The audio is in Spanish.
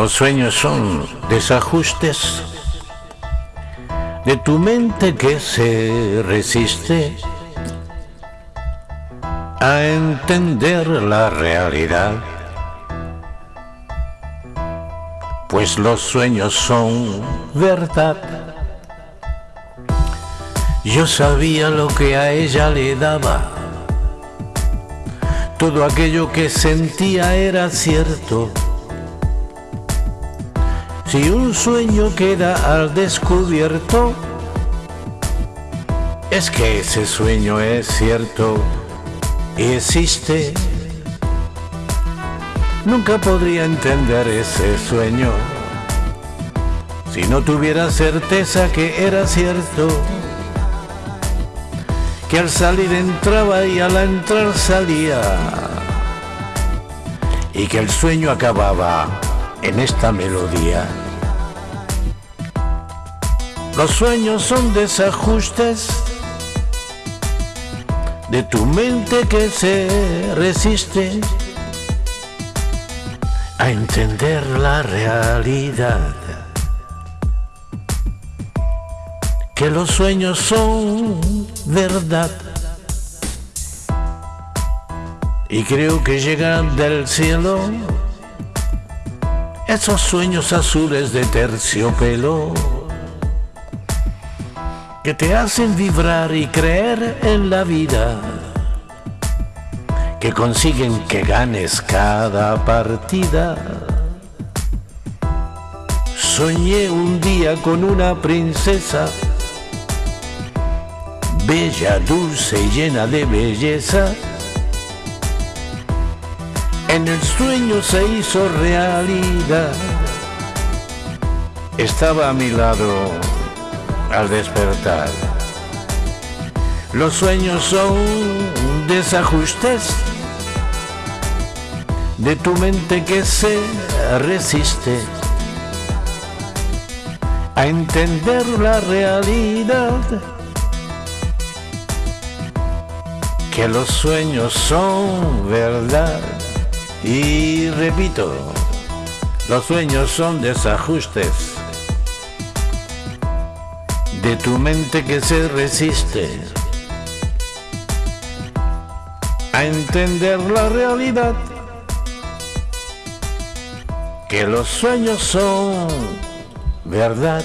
Los sueños son desajustes de tu mente que se resiste a entender la realidad. Pues los sueños son verdad. Yo sabía lo que a ella le daba. Todo aquello que sentía era cierto. Si un sueño queda al descubierto, es que ese sueño es cierto y existe. Nunca podría entender ese sueño si no tuviera certeza que era cierto. Que al salir entraba y al entrar salía. Y que el sueño acababa en esta melodía. Los sueños son desajustes de tu mente que se resiste a entender la realidad. Que los sueños son verdad. Y creo que llegan del cielo esos sueños azules de terciopelo que te hacen vibrar y creer en la vida, que consiguen que ganes cada partida. Soñé un día con una princesa, bella, dulce y llena de belleza. En el sueño se hizo realidad. Estaba a mi lado al despertar. Los sueños son desajustes de tu mente que se resiste a entender la realidad. Que los sueños son verdad. Y repito, los sueños son desajustes de tu mente que se resiste a entender la realidad, que los sueños son verdad.